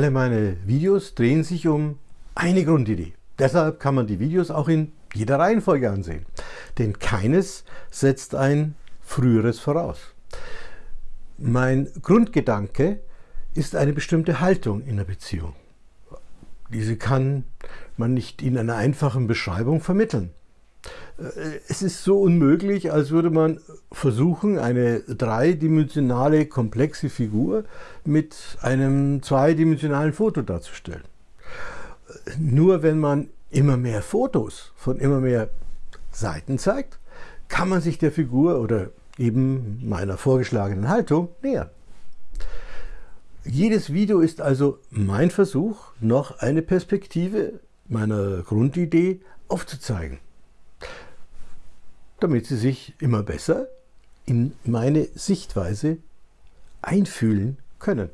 Alle meine Videos drehen sich um eine Grundidee. Deshalb kann man die Videos auch in jeder Reihenfolge ansehen. Denn keines setzt ein früheres voraus. Mein Grundgedanke ist eine bestimmte Haltung in der Beziehung. Diese kann man nicht in einer einfachen Beschreibung vermitteln. Es ist so unmöglich, als würde man versuchen, eine dreidimensionale, komplexe Figur mit einem zweidimensionalen Foto darzustellen. Nur wenn man immer mehr Fotos von immer mehr Seiten zeigt, kann man sich der Figur oder eben meiner vorgeschlagenen Haltung nähern. Jedes Video ist also mein Versuch, noch eine Perspektive meiner Grundidee aufzuzeigen damit Sie sich immer besser in meine Sichtweise einfühlen können.